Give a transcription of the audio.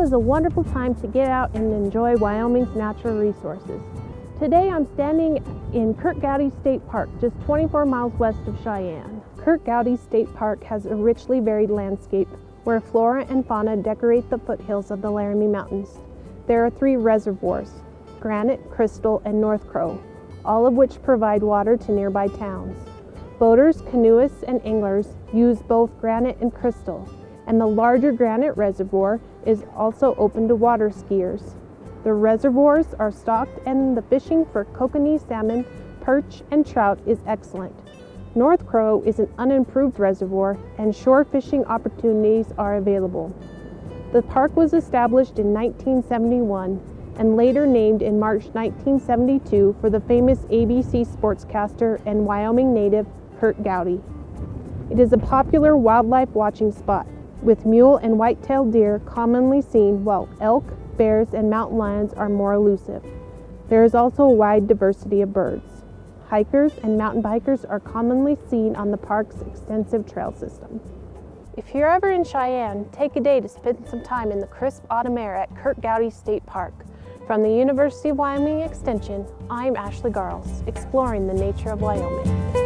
Is a wonderful time to get out and enjoy Wyoming's natural resources. Today I'm standing in Curt Gowdy State Park, just 24 miles west of Cheyenne. Curt Gowdy State Park has a richly varied landscape where flora and fauna decorate the foothills of the Laramie Mountains. There are three reservoirs, Granite, Crystal, and North Crow, all of which provide water to nearby towns. Boaters, canoeists, and anglers use both granite and crystal, and the larger granite reservoir is also open to water skiers. The reservoirs are stocked and the fishing for kokanee salmon, perch, and trout is excellent. North Crow is an unimproved reservoir and shore fishing opportunities are available. The park was established in 1971 and later named in March 1972 for the famous ABC sportscaster and Wyoming native Curt Gowdy. It is a popular wildlife watching spot, with mule and white-tailed deer commonly seen while elk, bears, and mountain lions are more elusive. There is also a wide diversity of birds. Hikers and mountain bikers are commonly seen on the park's extensive trail system. If you're ever in Cheyenne, take a day to spend some time in the crisp autumn air at Curt Gowdy State Park. From the University of Wyoming Extension, I'm Ashley Garles, exploring the nature of Wyoming.